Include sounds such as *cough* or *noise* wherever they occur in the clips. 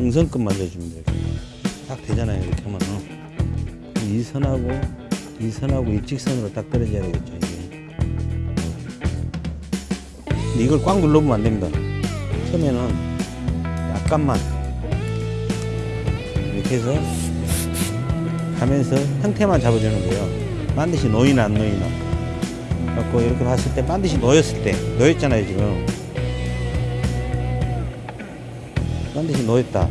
정성껏 만져주면 돼요. 딱 되잖아요. 이렇게 하면 이 선하고 이 선하고 일직선으로 딱 떨어져야 되겠죠. 이게. 이걸 꽉 눌러보면 안 됩니다. 처음에는 약간만 이렇게 해서 가면서 형태만 잡아주는 거예요. 반드시 놓이나 안 놓이나. 갖고 이렇게 봤을 때 반드시 놓였을 때 놓였잖아요 지금. 반드시 놓였다.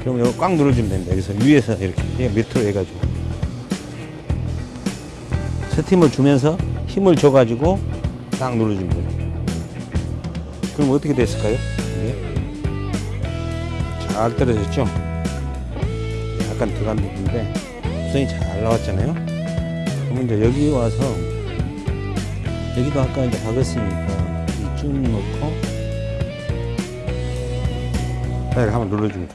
그럼 이거 꽉 눌러주면 됩니다. 여기서 위에서 이렇게 밑으로 해가지고 스팀을 주면서 힘을 줘가지고 딱 눌러주면 돼요. 그럼 어떻게 됐을까요? 이게 잘 떨어졌죠? 약간 들어간 부분인데 구성이 잘 나왔잖아요. 그럼 이제 여기 와서 여기도 아까 이제 박았으니까 이쭉 놓고 이렇게 한번 눌러줍니다.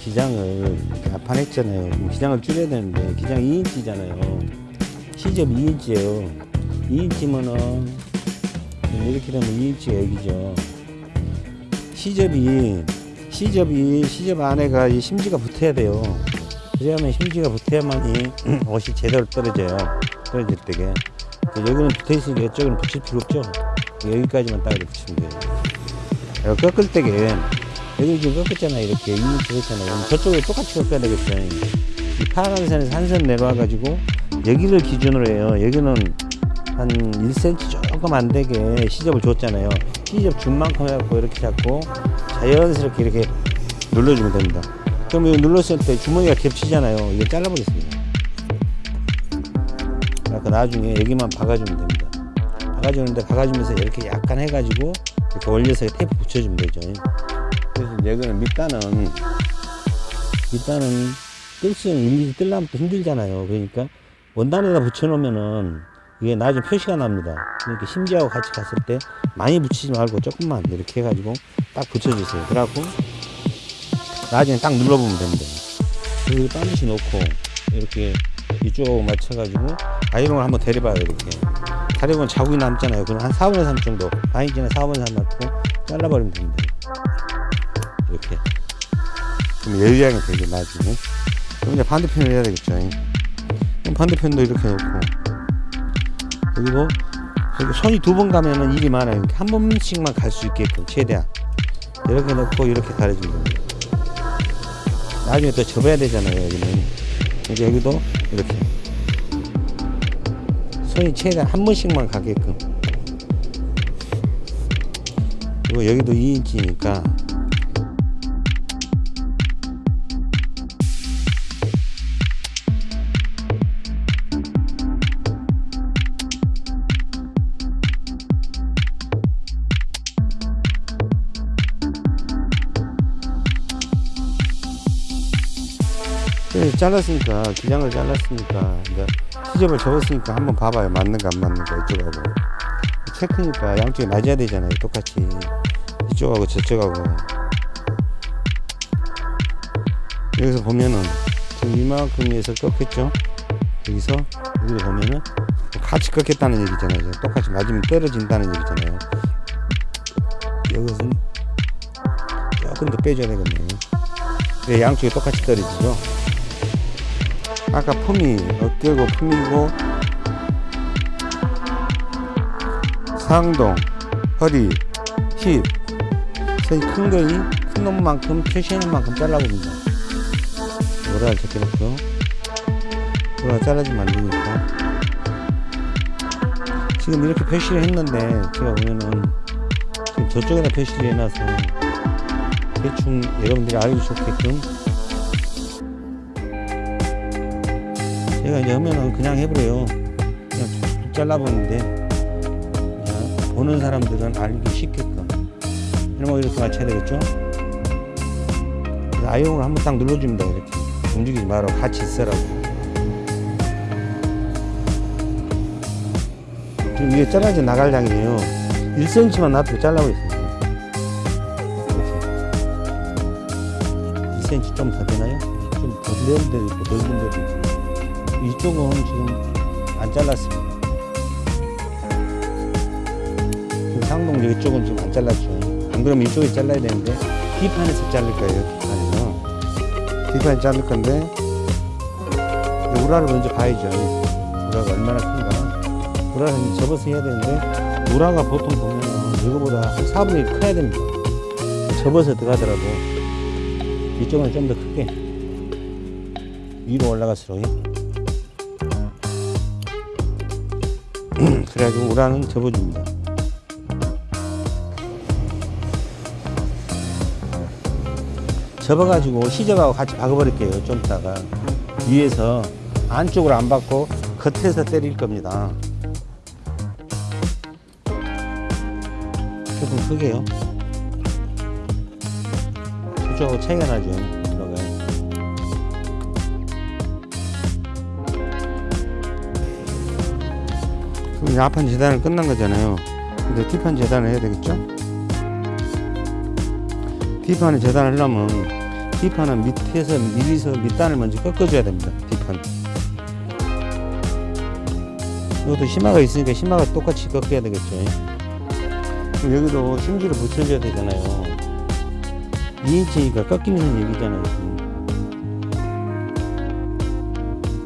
기장을 압판했잖아요. 그럼 기장을 줄여야 되는데 기장 2인치잖아요. 시접 2인치예요. 2인치면은 이렇게 되면 2인치가 여기죠. 시접이 시접이 시접 안에가 이 심지가 붙어야 돼요. 그러면 심지가 붙어야만 이 *clears throat* 옷이 제대로 떨어져요. 떨어질 때게. 여기는 붙어 있으니까 이쪽은 붙일 필요 없죠. 여기까지만 딱 이렇게 붙이면 돼요. 꺾을 때게 여기 지금 꺾었잖아요. 이렇게 2인치 했잖아요. 그럼 저쪽에 똑같이 꺾어야 되겠어요. 이 파란 선에서 한 선 내려와 가지고 여기를 기준으로 해요. 여기는 한 1cm 조금 안 되게 시접을 줬잖아요. 시접 준 만큼 해갖고 이렇게 잡고 자연스럽게 이렇게 눌러주면 됩니다. 그럼 이거 눌렀을 때 주머니가 겹치잖아요. 이거 잘라보겠습니다. 나중에 여기만 박아주면 됩니다. 박아주는데 박아주면서 이렇게 약간 해가지고 이렇게 올려서 테이프 붙여주면 되죠. 그래서 여기는 밑단은 밑단은 뜰수는 일일이 뜰려면 또 힘들잖아요. 그러니까 원단에다 붙여놓으면은 이게 나중에 표시가 납니다. 그러니까 심지하고 같이 갔을 때 많이 붙이지 말고 조금만 이렇게 해가지고 딱 붙여주세요. 그래갖고 나중에 딱 눌러보면 됩니다. 여기 반드시 놓고 이렇게 이쪽하고 맞춰가지고 아이롱을 한번 데려봐요. 이렇게. 다리건 자국이 남잖아요. 그럼 한 4분의 3 정도. 바인지는 4분의 3 넣고 잘라버리면 됩니다. 이렇게. 그럼 열량이 되게 나중에. 그럼 이제 반대편을 해야 되겠죠. 그럼 반대편도 이렇게 놓고. 그리고 손이 두 번 가면은 일이 많아요. 이렇게 한 번씩만 갈 수 있게끔 최대한 이렇게 넣고 이렇게 가려주면 됩니다. 나중에 또 접어야 되잖아요. 여기는 이제 여기도 이렇게 손이 최대한 한 번씩만 가게끔. 그리고 여기도 2인치니까 잘랐으니까 기장을 잘랐으니까 이제 시접을 접었으니까 한번 봐봐요. 맞는가 안 맞는가 이쪽하고. 체크니까 양쪽이 맞아야 되잖아요. 똑같이. 이쪽하고 저쪽하고. 여기서 보면은 지금 이만큼에서 꺾였죠? 여기서 여기를 보면은 같이 꺾였다는 얘기잖아요. 똑같이 맞으면 떨어진다는 얘기잖아요. 여기서는 조금 더 빼줘야 되겠네요. 네, 양쪽이 똑같이 떨어지죠 아까 품이 어깨고 품이고 상동 허리 힙. 선이 큰 거이 큰 놈만큼 표시하는 만큼 잘라봅니다. 적혀놓고 오라 잘라주면 안 되니까. 지금 이렇게 표시를 했는데 제가 보면은 지금 저쪽에다 표시를 해놔서 대충 여러분들이 알기 좋게끔 제가 이제 하면은 그냥 해버려요. 그냥 잘라보는데, 보는 사람들은 알기 쉽게끔. 거 이렇게 맞춰야 되겠죠? 아이용을 한번 딱 눌러줍니다. 이렇게. 움직이지 마라. 같이 있으라고. 지금 이게 잘라져 나갈 양이에요. 1cm만 놔두고 잘라보겠습니다. 이렇게. 2cm 좀 더 되나요? 좀더 있고, 넓은 데도 있고. 이쪽은 지금 안 잘랐습니다. 상동 이쪽은 좀안 잘랐죠. 안 그러면 이쪽에 잘라야 되는데 D판에서 자를 거예요. D판에서. D판에 자를 건데 우라를 먼저 봐야죠. 우라가 얼마나 큰가. 우라를 접어서 해야 되는데 우라가 보통 보면 이거보다 한 4분의 1 커야 됩니다. 접어서 들어가더라도 이쪽은 좀 더 크게 위로 올라갈수록 그래가지고 우라는 접어줍니다. 접어가지고 시접하고 같이 박아버릴게요. 좀 이따가 위에서 안쪽으로 안 받고 겉에서 때릴 겁니다. 조금 크게요. 저쪽하고 차이가 나죠. 이제 앞판 재단은 끝난 거잖아요. 근데 뒷판 재단을 해야 되겠죠? 뒷판에 재단을 하려면 뒷판은 밑에서 미리서 밑단을 먼저 꺾어줘야 됩니다. 뒷판. 이것도 심화가 있으니까 심화가 똑같이 꺾어야 되겠죠. 그럼 여기도 심지를 붙여줘야 되잖아요. 2인치니까 꺾이는 얘기잖아요.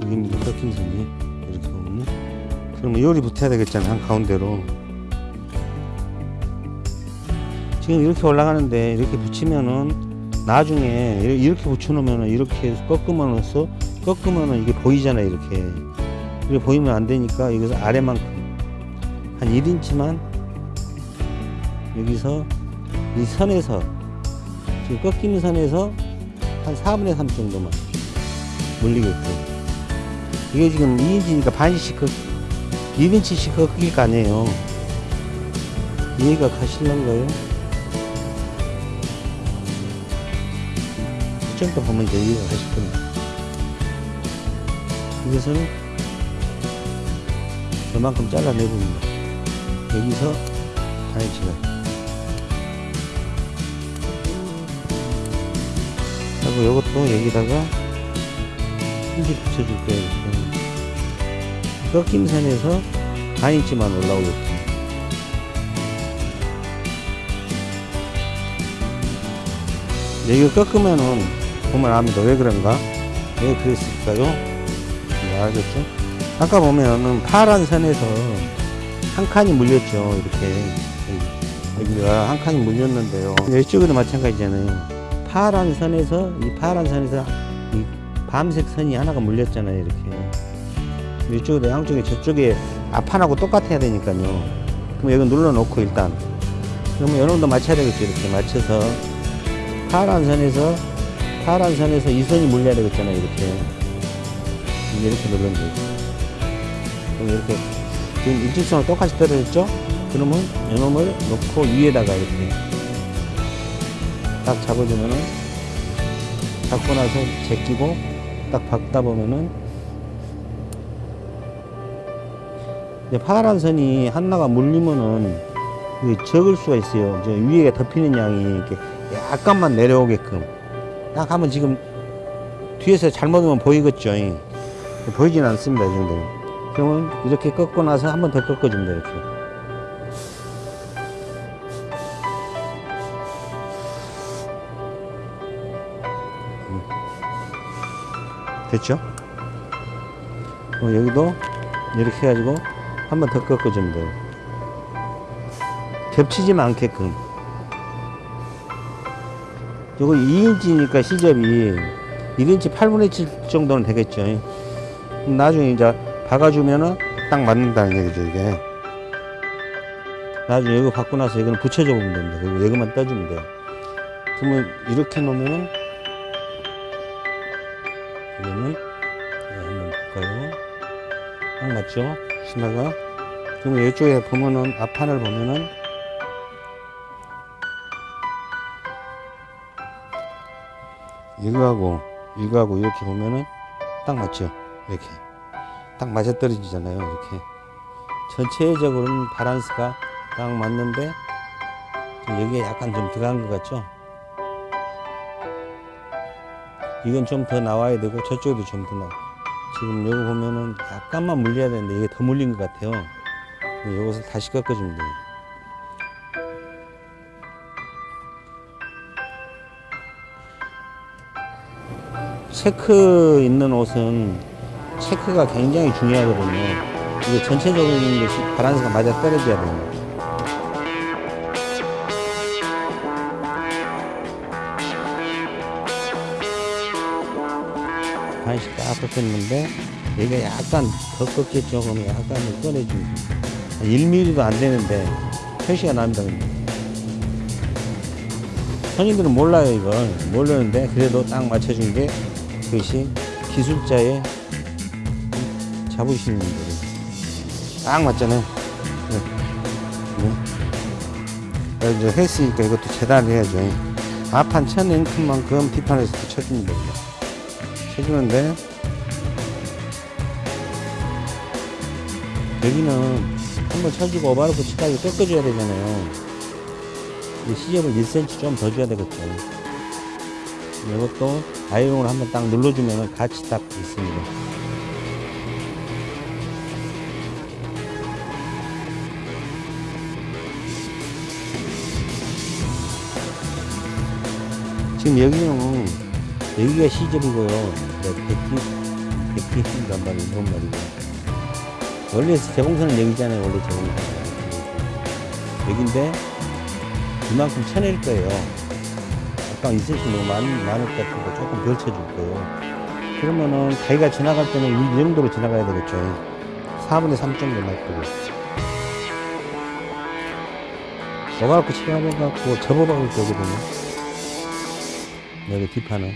여기입니다. 꺾인 선이. 그러면 요리 붙어야 되겠잖아요. 한 가운데로. 지금 이렇게 올라가는데 이렇게 붙이면은 나중에 이렇게- 붙여놓으면은 이렇게 꺾으면서 꺾으면은 이게 보이잖아요. 이렇게. 이렇게 보이면 안 되니까 여기서 아래만큼 한 1인치만 여기서 이 선에서 지금 꺾이는 선에서 한 4분의 3 정도만 물리게끔 이게 지금 2인치니까 반씩 꺾 1인치씩 꺾일 거 아니에요 이해가 가실런가요? 이 정도 보면 이제 이해가 가실 겁니다 이것을 저만큼 잘라내봅니다 여기서 반인치가 하고 이것도 여기다가 힘줄 붙여줄 거예요. 꺾임선에서 반인치만 올라오게끔. 여기가 꺾으면은 보면 압니다. 왜 그런가? 왜 그랬을까요? 네, 알겠죠? 아까 보면은 파란 선에서 한 칸이 물렸죠. 이렇게. 여기가 한 칸이 물렸는데요. 이쪽에도 마찬가지잖아요. 파란 선에서 이 파란 선에서 이 밤색 선이 하나가 물렸잖아요 이렇게 이쪽에도 양쪽에 저쪽에 앞판하고 똑같아야 되니까요. 그럼 여기 눌러 놓고 일단. 그러면 어느 정도 맞춰야 되겠죠 이렇게 맞춰서. 파란 선에서 파란 선에서 이 선이 물려야 되겠잖아요 이렇게. 이렇게 누르면 되죠. 그럼 이렇게 지금 일직선으로 똑같이 떨어졌죠? 그러면 이놈을 놓고 위에다가 이렇게 딱 잡아주면은 잡고 나서 제끼고 딱 박다 보면은 파란 선이 하나가 물리면은 적을 수가 있어요. 저 위에 덮이는 양이 이렇게 약간만 내려오게끔 딱 하면 지금 뒤에서 잘못 오면 보이겠죠. 보이진 않습니다. 이 정도는. 그러면 이렇게 꺾고 나서 한 번 더 꺾어줍니다. 이렇게. 됐죠? 어, 여기도 이렇게 해가지고 한 번 더 꺾어주면 돼요. 겹치지만 않게끔. 요거 2인치니까 시접이 1인치 8분의 7 정도는 되겠죠. 나중에 이제 박아주면은 딱 맞는다는 얘기죠, 이게. 나중에 이거 받고 나서 이거는 붙여줘 보면 됩니다. 그리고 여기만 떠주면 돼요. 그러면 이렇게 놓으면은 딱 맞죠? 신화가 그러면 이쪽에 보면은 앞판을 보면은 이거하고 이거하고 이렇게 보면은 딱 맞죠? 이렇게 딱 맞아 떨어지잖아요. 이렇게 전체적으로는 바란스가 딱 맞는데 좀 여기에 약간 좀 들어간 것 같죠? 이건 좀 더 나와야 되고 저쪽에도 좀 더 나와. 지금 여기 보면은 약간만 물려야 되는데 이게 더 물린 것 같아요. 이것을 다시 꺾어줍니다. 체크 있는 옷은 체크가 굉장히 중요하거든요. 이게 전체적인 바란스가 맞아 떨어져야 됩니다. 반씩 딱 꺾였는데 여기가 약간 더 꺾였죠. 그러면 약간 꺼내줍니다. 1mm도 안 되는데 표시가 납니다. 손님들은 몰라요 이걸 모르는데 그래도 딱 맞춰준 게 그것이 기술자의 자부심인 거예요. 딱 맞잖아요. 네. 네. 이제 했으니까 이것도 재단을 해야죠. 앞판 천 앵큼만큼 뒷판에서도 쳐주면 됩니다. 쳐주는데 여기는 한번 쳐주고 오바로프 치까지 꺾어줘야 되잖아요. 이 시접을 1cm 좀 더 줘야 되겠죠. 이것도 아이롱을 한번 딱 눌러주면 같이 딱 있습니다. 지금 여기는 여기가 시접이고요. 백기 백기인간 말이고 이런 말이고. 원래 재봉선은 여기잖아요. 원래 재봉선. 여기인데 이만큼 쳐낼 거예요. 약간 2cm 너무 많, 많을 것 같은데 조금 덜 쳐줄 거예요. 그러면은 가위가 지나갈 때는 이 정도로 지나가야 되겠죠. 4분의 3 정도 놔두고. 오가갖고 치가해갖고 접어박을 거거든요. 여기 뒷판은.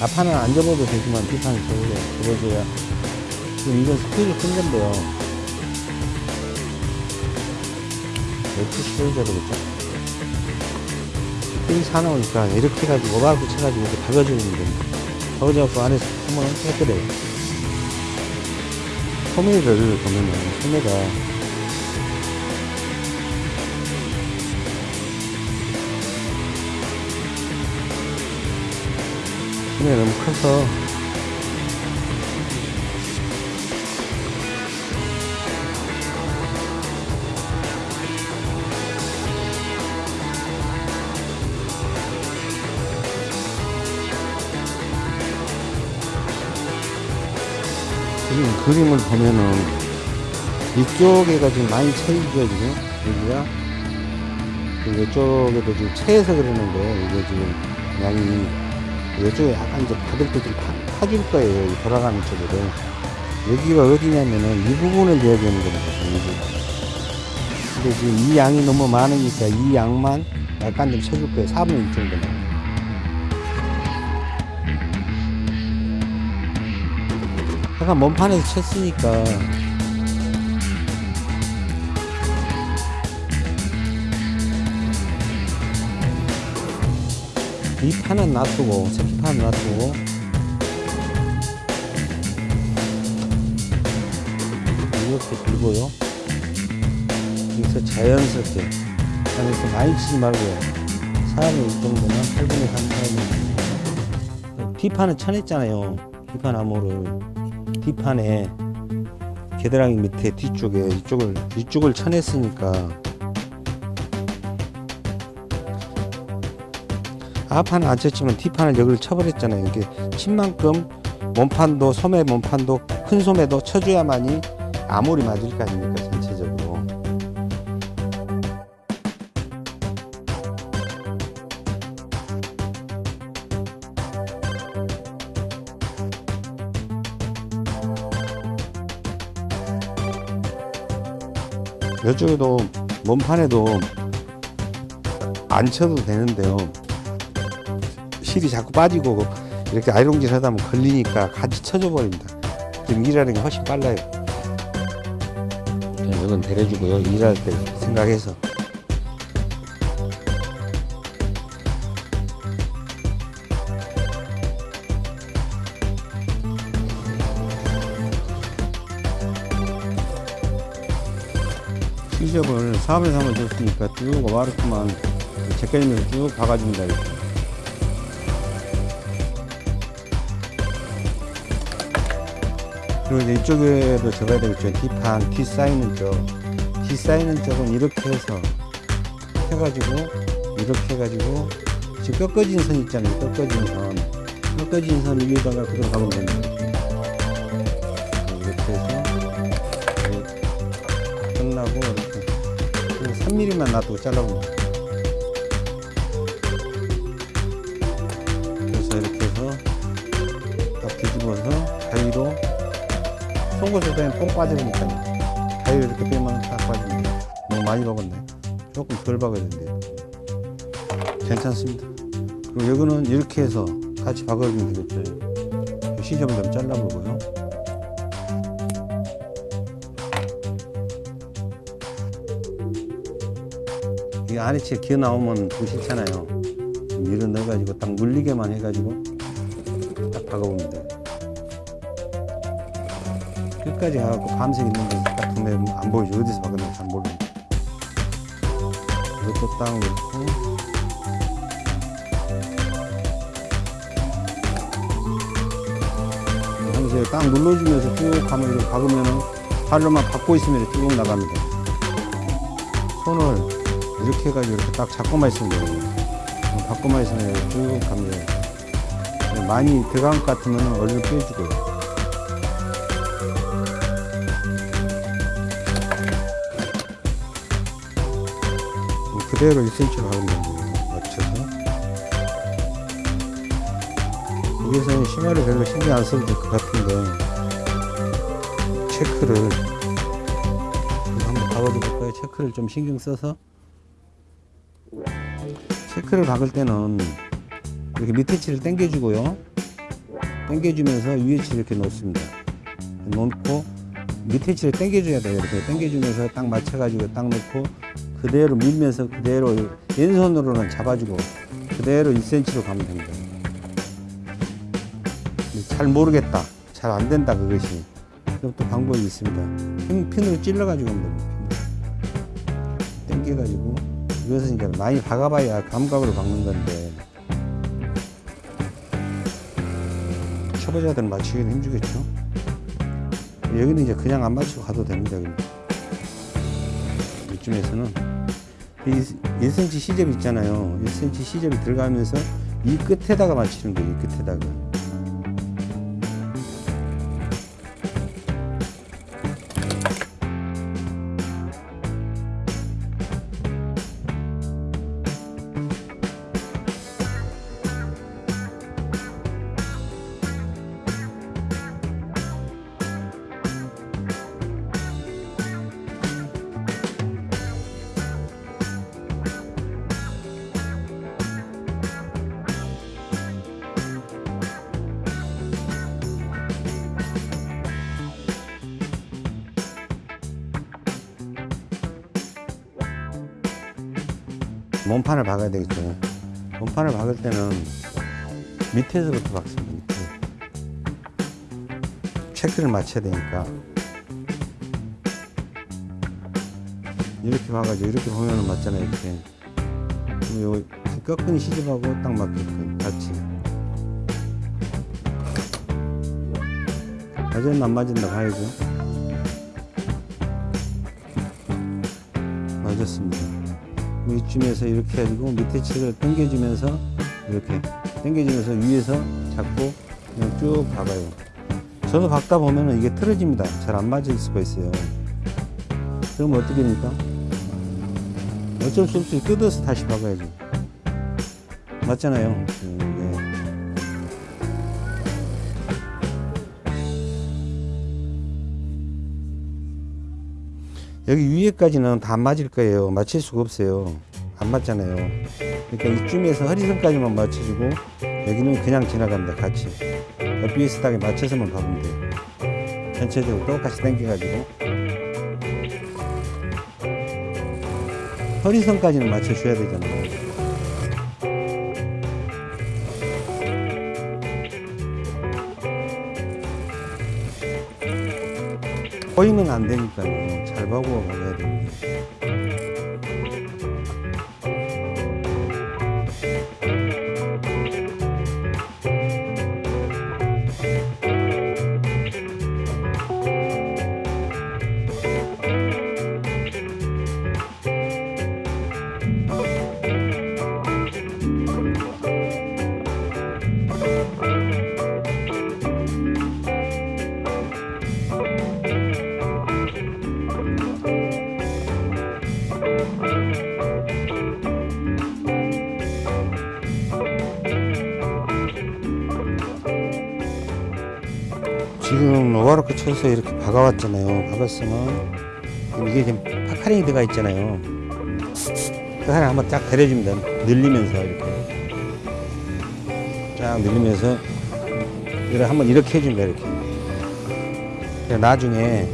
앞판은 안 접어도 되지만 뒷판은 접어줘야, 접어줘야. 지금 이건 스피드를 큰 건데요. 몇초 스피드 되겠죠? 이 사나우니까 이렇게 해가지고 오바를 붙여가지고 이렇게 박아주는 겁니다. 박아줘갖고 안에서 한번 깨끗해요. 소매를 보면은 소매가 소매가 너무 커서. 지금 그림을 보면은 이쪽에가 지금 많이 채이죠 지금? 여기가? 그리고 이쪽에도 지금 채에서 그러는데 이게 지금 양이 이쪽에 약간 이제 받을 때좀 파질 거예요 이 돌아가는 쪽으로. 여기가 어디냐면은 이 부분을 줘야 되는 겁니다 이 부분. 근데 지금 이 양이 너무 많으니까 이 양만 약간 좀 쳐줄 거예요 4분의 1 정도만. 약간 몸판에서 쳤으니까 이 판은 놔두고 새끼판은 놔두고. 이렇게 들고요. 여기서 자연스럽게 안에서 많이 치지 말고요. 4분의 1 정도만 8분의 3 4분의 D판은 쳐냈잖아요. D판 암호를. 뒷판에 겨드랑이 밑에 뒤쪽에 이쪽을 이쪽을 쳐냈으니까 앞판은 안 쳤지만 뒷판을 여기를 쳐버렸잖아요. 이게 친 만큼 몸판도 소매 몸판도 큰 소매도 쳐줘야만이 아무리 맞을 거 아닙니까 전체적으로. 이쪽에도 몸판에도 안 쳐도 되는데요 실이 자꾸 빠지고 이렇게 아이롱질 하다 보면 걸리니까 같이 쳐줘 버립니다. 지금 일하는 게 훨씬 빨라요. 그냥 이건 데려주고요. 일할 때 생각해서. 시접을 4분의 3을 줬으니까 쭉 오바르크만 제껴지면서 쭉 박아줍니다 이렇게. 그리고 이제 이쪽에도 접어야 되겠죠 뒷판 뒤 쌓이는 쪽뒤 쌓이는 쪽은 이렇게 해서 해가지고 이렇게 해가지고 지금 꺾어진 선 있잖아요 꺾어진 선 끝까지 인선 위에다가 그대로 가면 됩니다. 이렇게 해서 끝나고 이렇게 3mm만 놔두고 잘라봅니다. 그래서 이렇게 해서 딱 뒤집어서 송곳을 빼면 뽕 빠지니까 가위로 이렇게 빼면 딱 빠집니다. 너무 많이 박았네. 조금 덜 박아야 된대요. 괜찮습니다. 그리고 여기는 이렇게 해서 같이 박아주면 되겠죠. 시접을 좀 잘라보고요. 이 아래치에 기어 나오면. 좀 밀어 넣어가지고 딱 물리게만 해가지고 딱 박아봅니다. 끝까지 가갖고 밤새 있는 거딱 보면 안 보이죠. 어디서 박았는지 안 모르니까. 이것도 딱 넣고 하면서 딱 눌러주면서 쭉 가면 이렇게 박으면은 팔로만 받고 있으면 쭉 나갑니다. 손을 이렇게 해가지고 이렇게 딱 잡고만 있으면 돼요. 받고만 있으면 쭉 갑니다. 많이 들어간 것 같으면 얼른 빼주고요. 그대로 1cm로 하면 됩니다. 맞춰서. 여기서는 심화를 별로 신경 안 써도 될 것 같은데, 체크를, 한번 박아도 볼까요? 체크를 좀 신경 써서. 체크를 박을 때는 이렇게 밑에 치를 당겨주고요. 당겨주면서 위에 치를 이렇게 놓습니다. 놓고 밑에 치를 당겨줘야 돼요. 이렇게 당겨주면서 딱 맞춰가지고 딱 놓고 그대로 밀면서 그대로 왼손으로는 잡아주고 그대로 1cm로 가면 됩니다. 잘 모르겠다. 잘 안 된다 그것이. 그럼 또 방법이 있습니다. 핀, 핀으로 찔러가지고. 당겨가지고 이것은 이제 많이 박아봐야 감각으로 박는 건데 초보자들은 맞추기는 힘주겠죠. 여기는 이제 그냥 안 맞추고 가도 됩니다. 이쯤에서는 1cm 시접 있잖아요. 1cm 시접이 들어가면서 이 끝에다가 맞추는 거예요. 이 끝에다가. 몸판을 박아야 되겠죠. 몸판을 박을 때는 밑에서부터 박습니다. 밑에. 체크를 맞춰야 되니까. 이렇게 박아죠. 이렇게 보면은 맞잖아요. 이렇게. 요 꺾은 시접하고 딱 맞게끔 같이. 맞았나 안 맞았나 봐야죠. 맞았습니다. 이쯤에서 이렇게 해가지고 밑에 칠을 당겨주면서 이렇게 당겨주면서 위에서 잡고 그냥 쭉 박아요. 저도 박다 보면은 이게 틀어집니다. 잘 안 맞을 수가 있어요. 그럼 어떻게 됩니까? 어쩔 수 없이 뜯어서 다시 박아야죠. 맞잖아요. 네. 여기 위에까지는 다안 맞을 거예요. 맞출 수가 없어요. 안 맞잖아요. 그러니까 이쯤에서 허리선까지만 맞춰주고 여기는 그냥 지나갑니다. 같이. 비슷하게 맞춰서만 가면 돼요. 전체적으로 똑같이 당겨가지고 허리선까지는 맞춰줘야 되잖아요. 보이면 안 되니까요. 잘 보고 가야 됩니다. 박아왔잖아요. 박았으면 이게 지금 파카링이 들어가 있잖아요. 파카링 한번 쫙 데려줍니다. 늘리면서 이렇게 쫙 늘리면서 이걸 한번 이렇게 해줍니다. 이렇게. 나중에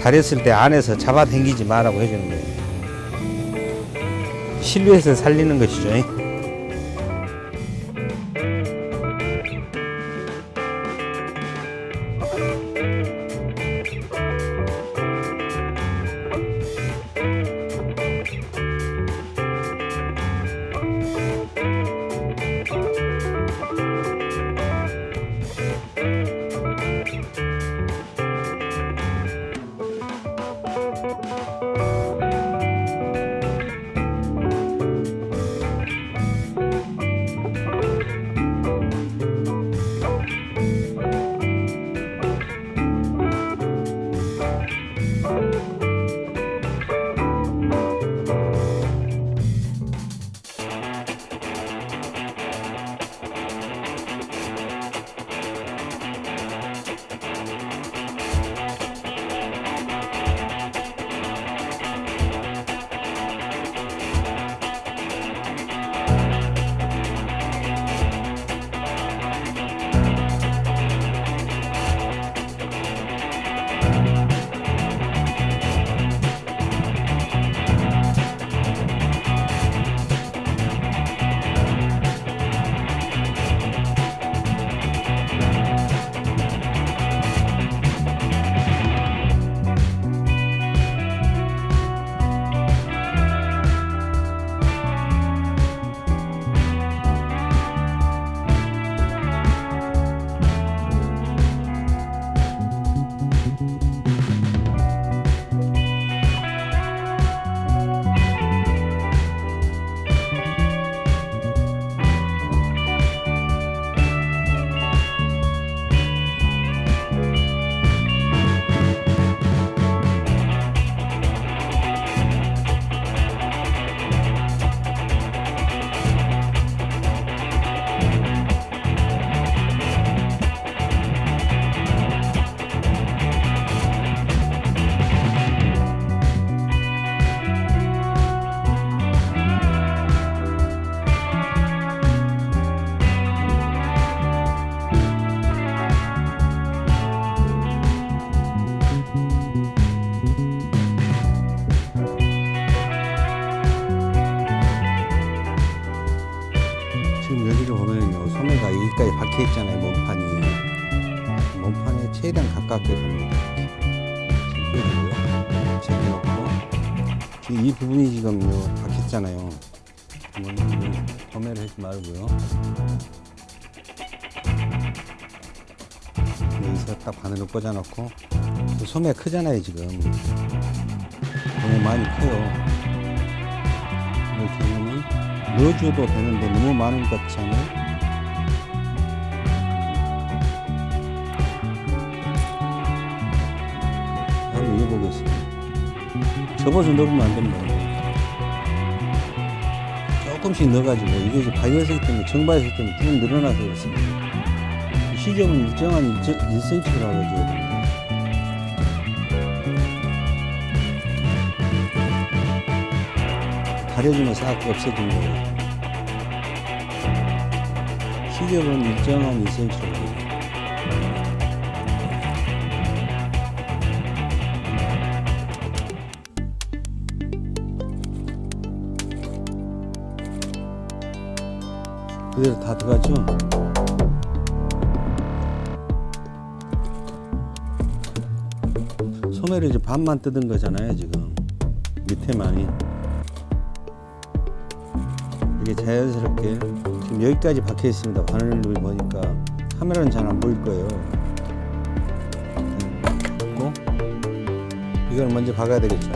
다렸을 때 안에서 잡아 당기지 마라고 해주는 거예요. 실루엣을 살리는 것이죠. 바늘을 꽂아놓고 그 소매 크잖아요 지금 너무 많이 커요 이렇게 하면 넣어줘도 되는데 너무 많은 것 같지 않아요? 한번 이어보겠습니다. 접어서 넣으면 안 됩니다. 조금씩 넣어가지고 이게 이제 바이어스기 때문에 정바이어스기 때문에 쭉 늘어나서 그렇습니다. 시접은 일정한 1cm로 하줘야 됩니다. 가려주면 싹 없어진 거예요. 시접은 일정한 2cm로. 그대로 다 들어가죠? 소매를 이제 반만 뜯은 거잖아요, 지금. 밑에만이. 이게 자연스럽게 지금 여기까지 박혀 있습니다. 바늘을 보니까 카메라는 잘 안 보일 거예요. 고 이걸 먼저 박아야 되겠죠.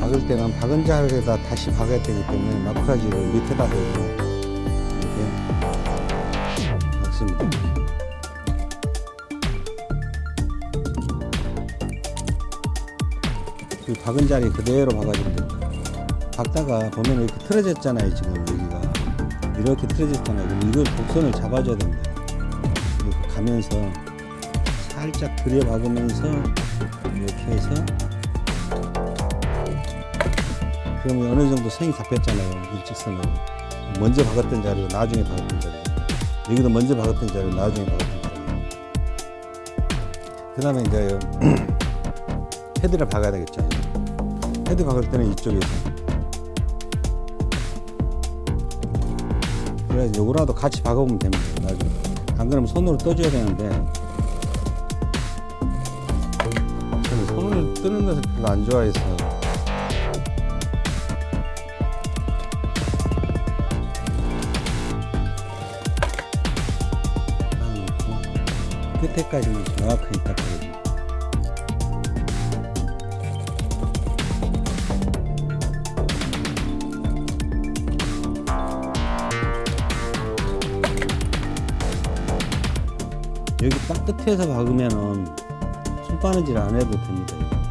박을 때는 박은 자리에다 다시 박아야 되기 때문에 마크라지를 밑에다 대고 박은 자리 그대로 박아주면 됩니다. 박다가 보면 이렇게 틀어졌잖아요 지금 여기가. 이렇게 틀어졌잖아요. 그럼 이걸 곡선을 잡아줘야 됩니다. 이렇게 가면서 살짝 들여 박으면서 이렇게 해서 그러면 어느 정도 선이 잡혔잖아요 일직선으로 먼저 박았던 자리고 나중에 박았던 자리. 여기도 먼저 박았던 자리고 나중에 박았던 자리. 그 다음에 이제 *clears throat* 헤드를 박아야 되겠죠 헤드 박을 때는 이쪽에서 그래서 요거라도 같이 박아보면 됩니다. 나중에. 안 그러면 손으로 떠줘야 되는데. 저는 손을 뜨는 것을 별로 안 좋아해서. 놓고 끝에까지만 정확하게 딱 끝에서 박으면은 손바느질 안 해도 됩니다.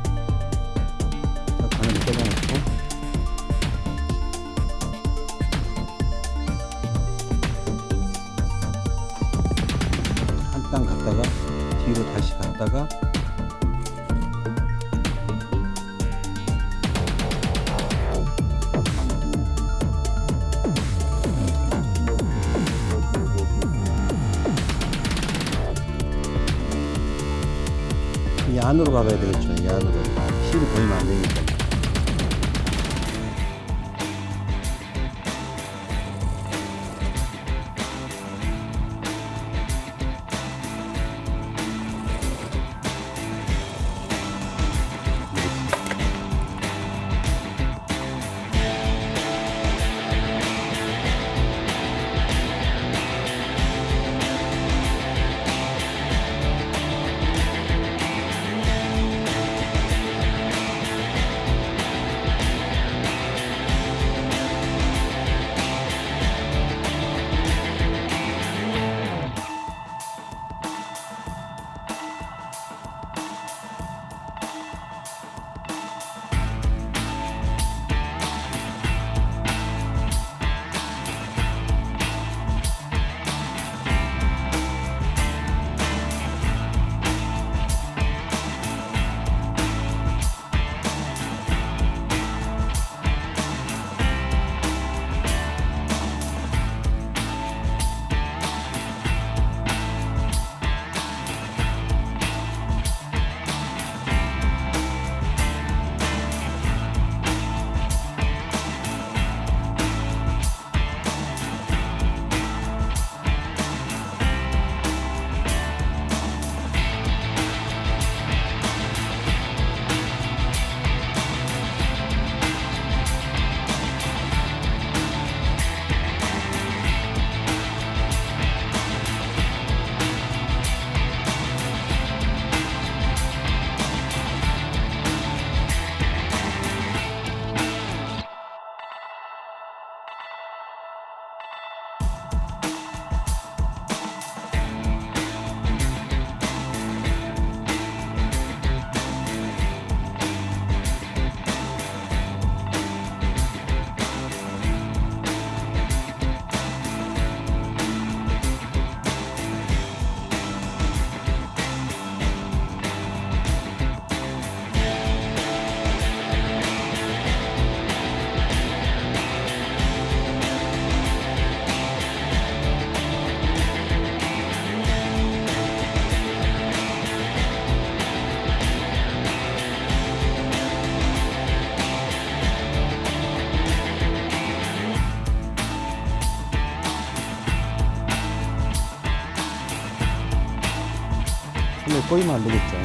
꼬이면 안 되겠죠.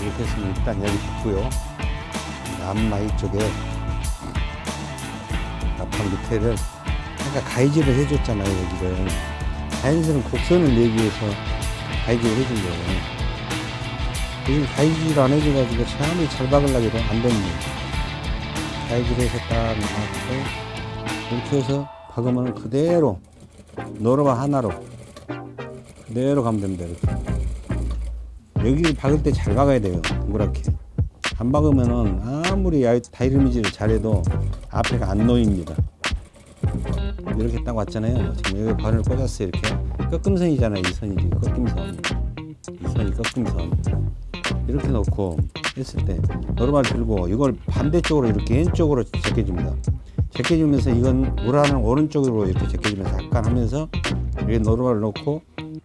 이렇게 했으면 일단 여기 붙고요. 앞마 이 쪽에 앞판 밑에를 아까 가이즈를 해줬잖아요 여기를 자연스러운 곡선을 내기 위해서 가이즈를 해준 거예요. 지금 가이즈를 안 해줘가지고 아무리 잘 박으려고 안 됩니다. 가이즈를 해서 딱 놔고 이렇게 해서 박으면 그대로 노루가 하나로 그대로 가면 됩니다. 이렇게. 여기 박을 때 잘 박아야 돼요. 동그랗게. 안 박으면은 아무리 야- 다이르미지를 잘해도 앞에가 안 놓입니다. 이렇게 딱 왔잖아요. 지금 여기 바늘 꽂았어요. 이렇게 꺾임선이잖아요. 이 선이 지금 꺾임선. 이 선이 꺾임선. 이렇게 놓고 했을 때 노루발 들고 이걸 반대쪽으로 이렇게 왼쪽으로 제껴줍니다. 제껴주면서 이건 우라는 오른쪽으로 이렇게 제껴주면서 약간 하면서 이렇게 노루발을 놓고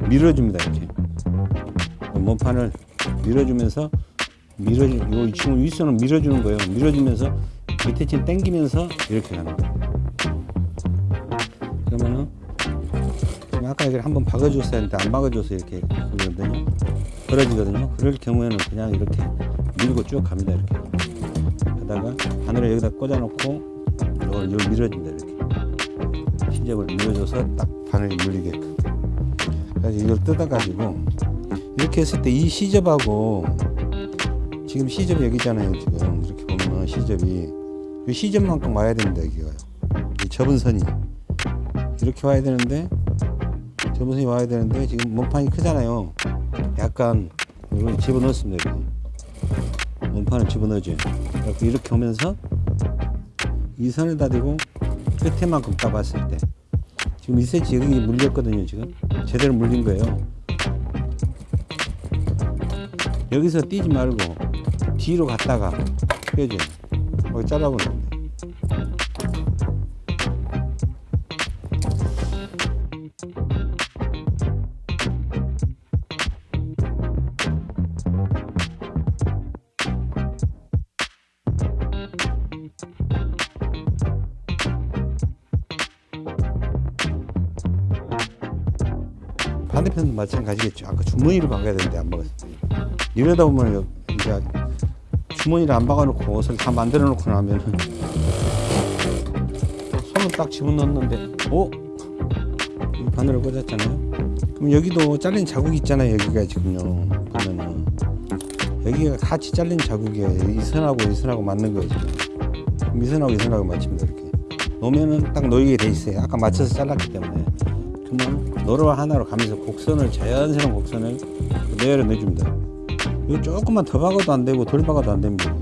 밀어줍니다. 이렇게 몸판을 밀어주면서 밀어주 요 지금 윗선을 밀어주는 거예요. 밀어주면서 밑에 침 당기면서 이렇게 가는 거예요. 그러면은 아까 여기를 한번 박아줬어야 했는데 안 박아줘서 이렇게 그러거든요. 벌어지거든요. 그럴 경우에는 그냥 이렇게 밀고 쭉 갑니다. 이렇게. 하다가 바늘을 여기다 꽂아놓고 이걸 밀어준다. 이렇게. 시접을 밀어줘서 딱 바늘이 물리게끔. 그래서 이걸 뜯어가지고 이렇게 했을 때 이 시접하고 지금 시접이 여기잖아요. 지금 이렇게 보면 시접이 이 시접만큼 와야 됩니다. 여기가요. 이 접은 선이 이렇게 와야 되는데 접은 선이 와야 되는데 지금 몸판이 크잖아요. 약간 이걸 집어넣습니다. 이렇게. 몸판을 집어넣어줘요. 이렇게 오면서 이 선에다 대고 끝에만큼 까봤을 때 지금 2cm 여기 물렸거든요. 지금 제대로 물린 거예요. 여기서 뛰지 말고 뒤로 갔다가. 거기 잘라보는 마찬가지겠죠. 아까 주머니를 박아야 되는데 안 박았어요. 이러다 보면 이제 주머니를 안 박아놓고 옷을 다 만들어 놓고 나면은 손을 딱 집어넣는데 어? 이 바늘을 꽂았잖아요. 그럼 여기도 잘린 자국이 있잖아요. 여기가 지금요. 보면은 여기가 같이 잘린 자국이에요. 이 선하고 이 선하고 맞는 거예요. 이 선하고 이 선하고 맞춥니다. 이렇게 놓으면은 딱 놓이게 돼 있어요. 아까 맞춰서 잘랐기 때문에. 그러면 노루와 하나로 가면서 곡선을 자연스러운 곡선을 그대로 내줍니다. 이거 조금만 더 박아도 안 되고 덜 박아도 안 됩니다.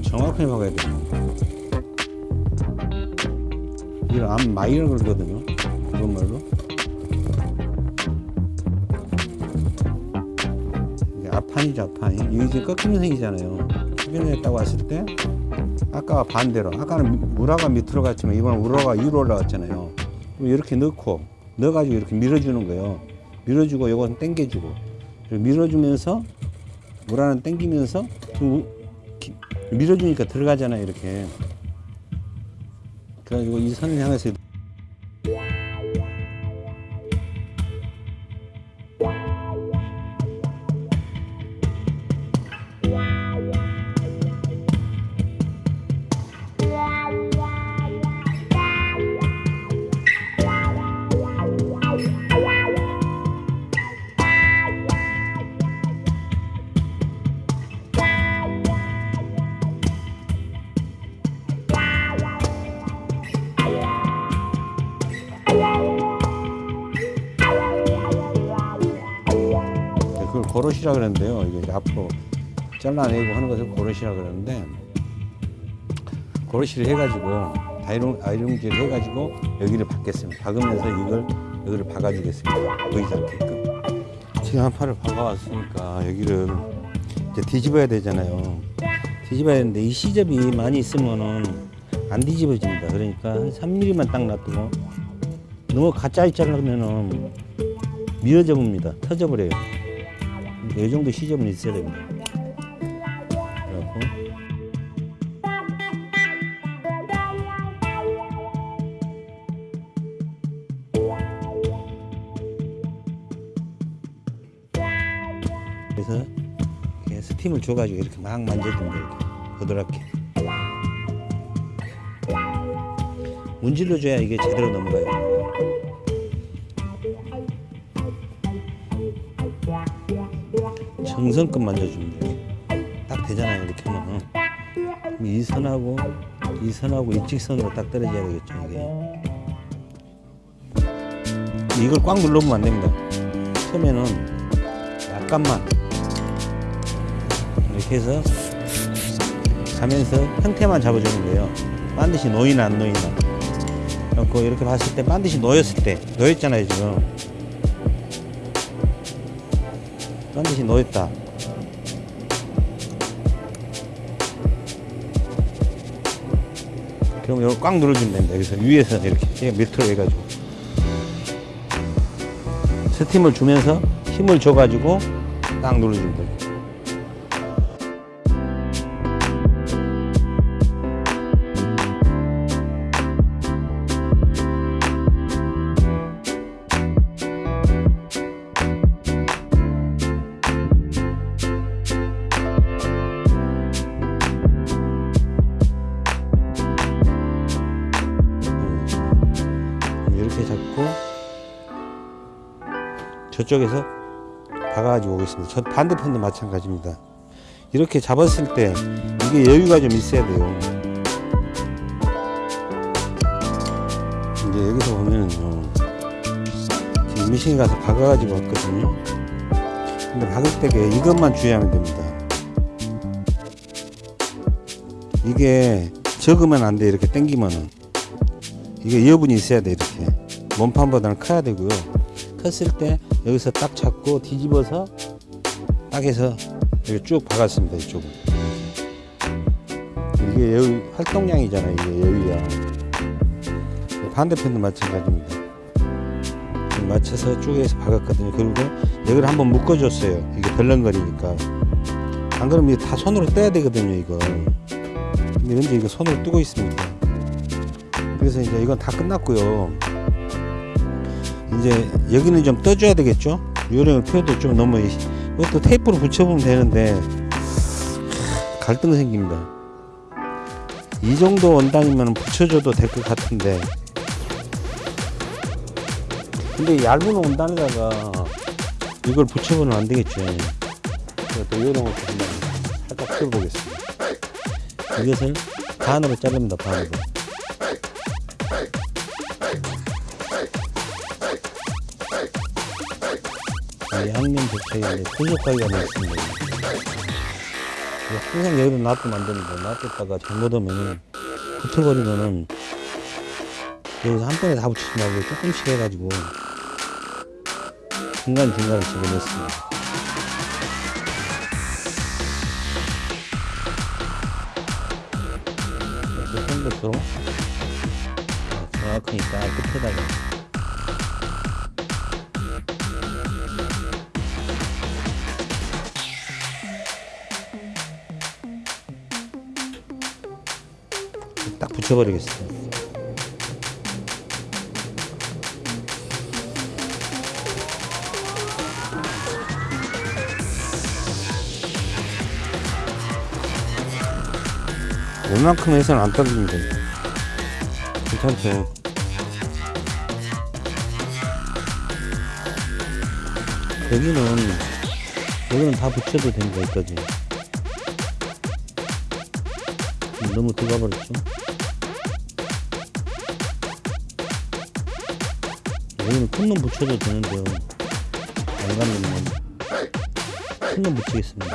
정확하게 박아야 돼요. 이걸 암 마이를 걸거든요. 그것말로. 이게 앞판이죠, 앞판이. 이게 지금 꺾이는 생이잖아요. 수변에 했다고 왔을 때, 아까와 반대로. 아까는 우라가 밑으로 갔지만, 이번엔 우라가 위로 올라갔잖아요. 이렇게 넣고, 넣어가지고 이렇게 밀어주는 거예요. 밀어주고, 요건 당겨주고. 밀어주면서, 우라는 당기면서, 그 기- 밀어주니까 들어가잖아요, 이렇게. 그래가지고 이 선을 향해서 잘라내고 하는 것을 고로시라 그러는데 고로시를 해가지고 다이롱 아이롱질을 해가지고 여기를 박겠습니다. 박으면서 이걸 여기를 박아주겠습니다. 보이지 않게끔. 지금 한 팔을 박아왔으니까 여기를 이제 뒤집어야 되잖아요. 뒤집어야 되는데 이 시접이 많이 있으면은 안 뒤집어집니다. 그러니까 한 3mm만 딱 놔두고 너무 가짜이 자르면은 미어져 봅니다. 터져버려요. 이 정도 시접은 있어야 됩니다. 그래서 이렇게 스팀을 줘가지고 이렇게 막 만져줍니다. 이렇게 부드럽게. 문질러 줘야 이게 제대로 넘어가요. 정성껏 만져주면 돼요. 딱 되잖아요. 이렇게. 그럼 이 선하고 이 선하고 일직선으로 딱 떨어져야 되겠죠. 이게. 이걸 꽉 눌러보면 안 됩니다. 처음에는 약간만 이렇게 해서 가면서 형태만 잡아주는 거예요. 반드시 놓이나 안 놓이나. 그래갖고 이렇게 봤을 때 반드시 놓였을 때 놓였잖아요 지금. 반드시 놓였다. 그럼 이거 꽉 눌러주면 됩니다. 여기서 위에서 이렇게 밑으로 해가지고. 스팀을 주면서 힘을 줘가지고 딱 눌러주면 돼요 이렇게 잡고 저쪽에서 박아가지고 오겠습니다. 저 반대편도 마찬가지입니다. 이렇게 잡았을 때 이게 여유가 좀 있어야 돼요. 이제 여기서 보면은요. 지금 미싱 가서 박아가지고 왔거든요. 근데 박을 때게 이것만 주의하면 됩니다. 이게 적으면 안 돼. 이렇게 당기면은. 이게 여분이 있어야 돼 이렇게 몸판보다는 커야 되고요. 컸을 때 여기서 딱 잡고 뒤집어서 딱 해서 여기 쭉 박았습니다 이쪽은 이게 여유 활동량이잖아요 이게 여유야. 반대편도 마찬가지입니다. 맞춰서 쭉 해서 박았거든요. 그리고 여기를 한번 묶어줬어요. 이게 덜렁거리니까. 안 그러면 다 손으로 떼야 되거든요 이거. 근데 현재 이거 손으로 뜨고 있습니다. 그래서 이제 이건 다 끝났고요. 이제 여기는 좀 떠줘야 되겠죠? 요령을 펴도 좀 너무 이것도 테이프로 붙여보면 되는데 갈등 생깁니다. 이 정도 원단이면 붙여줘도 될 것 같은데 근데 얇은 원단에다가 이걸 붙여보면 안 되겠죠. 또 요령을 좀 살짝 펴보겠습니다. 이것을 반으로 자릅니다. 반으로. 양면 교체에 분석하기가 있습니다. 항상 여기로 놔두면 안 됩니다. 놔뒀다가 잘못하면 붙어버리면은 여기서 한 번에 다 붙이지 말고 조금씩 해가지고 중간중간에 집어넣습니다. 이렇게 생각으로 정확하니까 끝에다가 붙여버리겠습니다. 웬만큼 해서는 안 떨어집니다. 괜찮죠? 여기는 여기는 다 붙여도 됩니다. 여기까지. 너무 들어가 버렸죠? 여기는 큰놈 붙여도 되는데요. 안 가면 큰놈 붙이겠습니다.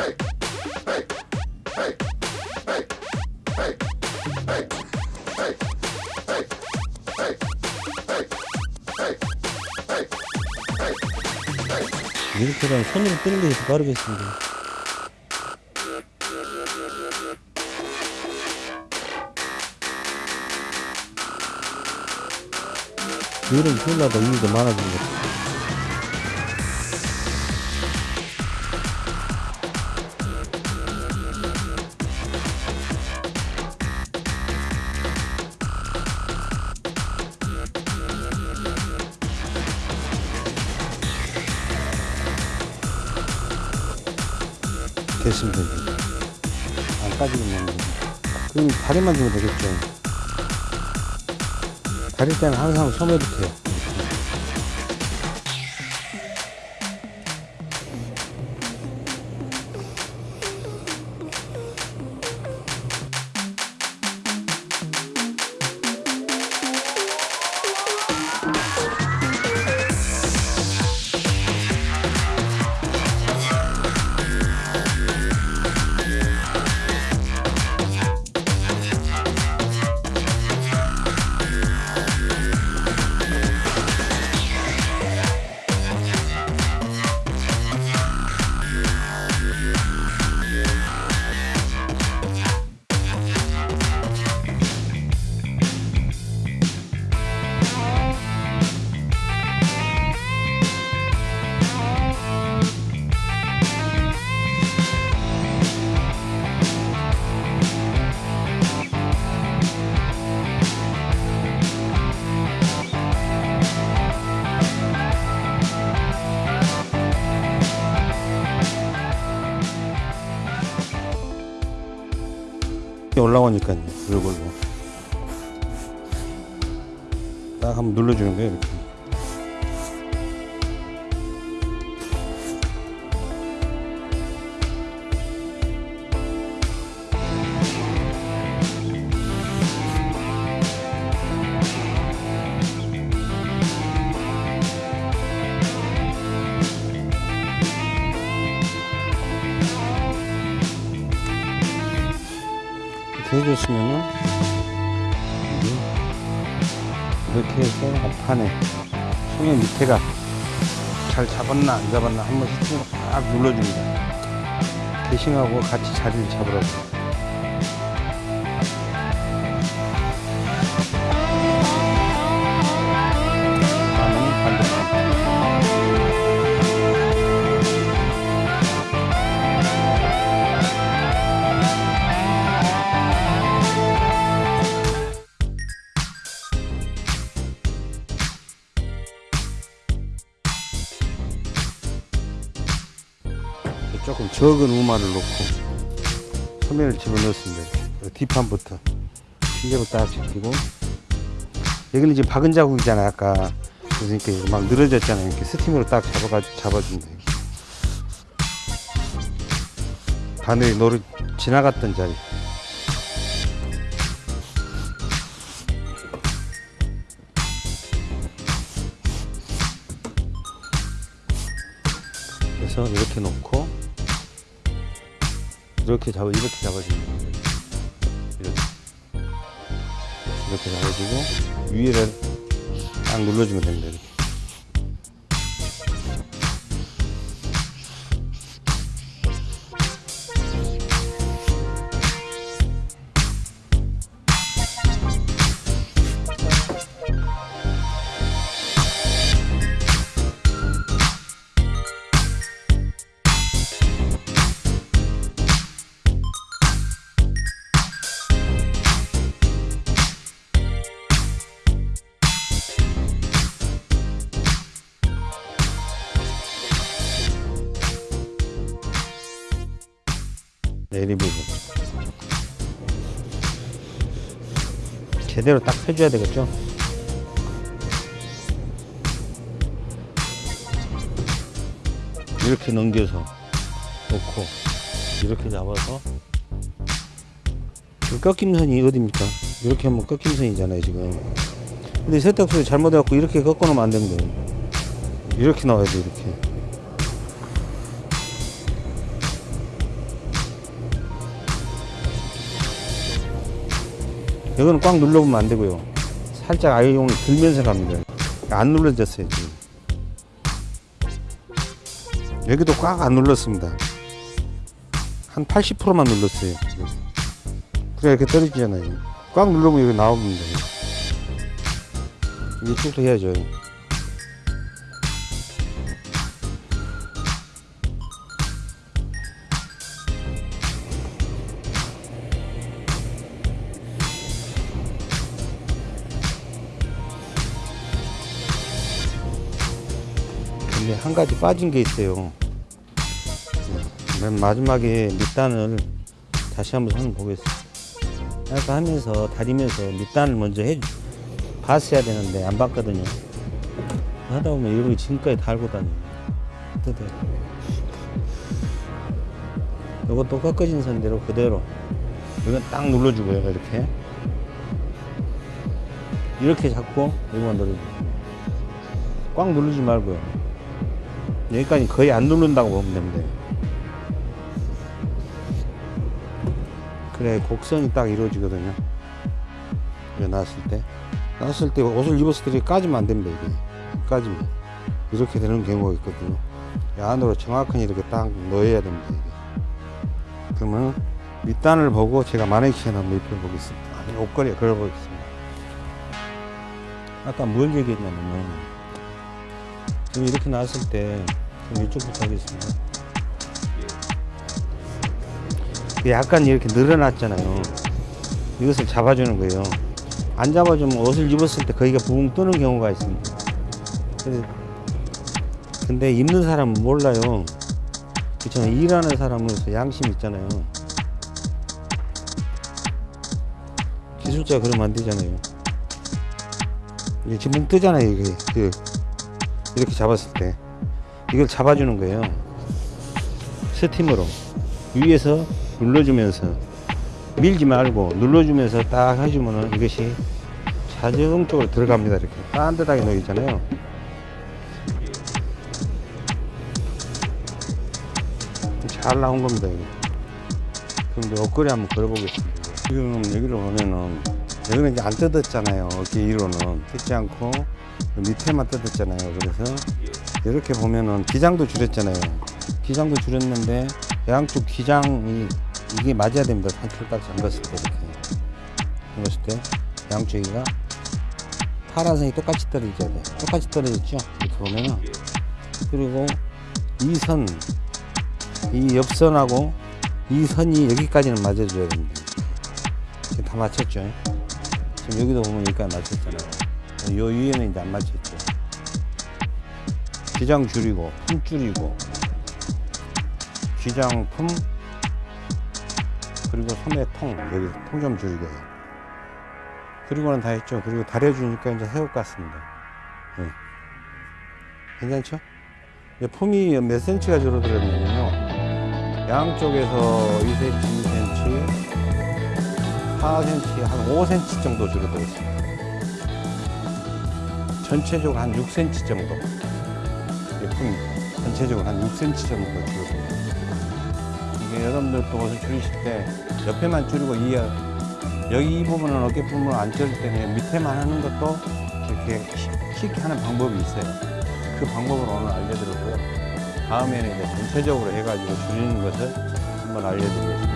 이렇게 하면 손으로 뜨는 게 더 빠르겠습니다. 이런 콜라가 의미가 많아진 것 같아요. 됐습니다. 이제. 안 빠지겠네요. 그럼 다리만 주면 되겠죠. 다릴 때는 항상 소매부터요. 쉽게 올라오니까요. 이걸로. 딱 한번 눌러주는 거예요. 이렇게 잡았나 안 잡았나 한번 스팅으로 딱 눌러줍니다. 대싱하고 같이 자리를 잡으라고. 조금 적은 우마를 놓고 소매를 집어넣습니다. 이렇게. 뒷판부터 핀제로 딱 제끼고 여기는 지금 박은 자국이잖아요. 아까 그러니까 이게 막 늘어졌잖아요. 이렇게 스팀으로 딱 잡아가지고 잡아준다. 이렇게. 바늘이 노를 지나갔던 자리. 그래서 이렇게 놓고 이렇게 잡아 이렇게 잡아주면 됩니다. 이렇게 이렇게 잡아주고 위에를 딱 눌러주면 됩니다. 이렇게. 제대로 딱 펴줘야 되겠죠? 이렇게 넘겨서 놓고 이렇게 잡아서 이 꺾임선이 어딥니까? 이렇게 하면 꺾임선이잖아요 지금. 근데 세탁소에 잘못해갖고 이렇게 꺾어 놓으면 안 됩니다. 이렇게 나와야 돼 이렇게 이거는 꽉 눌러보면 안 되고요. 살짝 아이용을 들면서 갑니다. 안 눌러졌어요, 지금. 여기도 꽉 안 눌렀습니다. 한 80%만 눌렀어요. 그래, 이렇게 떨어지잖아요. 꽉 누르면 여기 나옵니다. 이쪽도 해야죠. 한 가지 빠진 게 있어요. 맨 마지막에 밑단을 다시 한번 손 보겠습니다. 아까 하면서 다리면서 밑단을 먼저 해 봤어야 되는데 안 봤거든요. 하다 보면 이렇게 지금까지 달고 다녀. 뜯어. 이것도 꺾어진 선대로 그대로 이건 딱 눌러주고요 이렇게 이렇게 잡고 이거만 눌러주고 꽉 누르지 말고요. 여기까지 거의 안 누른다고 보면 됩니다. 그래 곡선이 딱 이루어지거든요. 이거 나왔을 때 나왔을 때 옷을 입었을 때 까지면 안 됩니다. 이게 까지면 이렇게 되는 경우가 있거든요. 이 안으로 정확하게 이렇게 딱 넣어야 됩니다. 이게. 그러면 밑단을 보고 제가 마네킹을 한번 입혀 보겠습니다. 아니 옷걸이에 걸어 보겠습니다. 아까 뭘 얘기했냐면은 지금 이렇게 나왔을 때 그럼 이쪽부터 하겠습니다. 약간 이렇게 늘어났잖아요. 이것을 잡아주는 거예요. 안 잡아주면 옷을 입었을 때 거기가 붕 뜨는 경우가 있습니다. 근데 입는 사람은 몰라요. 그렇잖아요. 일하는 사람으로서 양심 있잖아요. 기술자 그러면 안 되잖아요. 이게 지금 뜨잖아요. 이게 그 이렇게 잡았을 때 이걸 잡아주는 거예요. 스팀으로 위에서 눌러주면서 밀지 말고 눌러주면서 딱 해주면은 이것이 자동적으로 들어갑니다. 이렇게 반듯하게 놓이잖아요. 잘 나온 겁니다. 이거. 그럼 이제 옷걸이 한번 걸어보겠습니다. 지금 여기를 보면은 여기는 이제 안 뜯었잖아요. 어깨 위로는 뜯지 않고 밑에만 뜯었잖아요. 그래서 이렇게 보면은 기장도 줄였잖아요. 기장도 줄였는데 양쪽 기장이 이게 맞아야 됩니다. 상틀까지 잠갔을 때 이렇게 잠갔을 때 양쪽이가 파란색이 똑같이 떨어져야 돼. 똑같이 떨어졌죠. 이렇게 보면은 그리고 이 선, 이 옆선하고 이 선이 여기까지는 맞아줘야 됩니다. 지금 다 맞췄죠. 지금 여기도 보면 여기까지 맞췄잖아요. 요 위에는 이제 안 맞췄죠. 기장 줄이고 품 줄이고 기장 품 그리고 소매 통 여기 통 좀 줄이고요. 그리고는 다 했죠. 그리고 다려주니까 이제 새우 같습니다. 네. 괜찮죠? 이제 품이 몇 센치가 줄어들었냐면요. 양쪽에서 2cm, 2cm, 4cm, 한 5cm 정도 줄어들었습니다. 전체적으로 한 6cm 정도. 품이 전체적으로 한 6cm 정도 줄어들어요. 이게 여러분들도 옷을 줄이실 때 옆에만 줄이고 이 여기 이 부분은 어깨 부분을 안 줄일 때는 밑에만 하는 것도 이렇게 쉽- 쉽게 하는 방법이 있어요. 그 방법을 오늘 알려드렸고요. 다음에는 이제 전체적으로 해가지고 줄이는 것을 한번 알려드리겠습니다.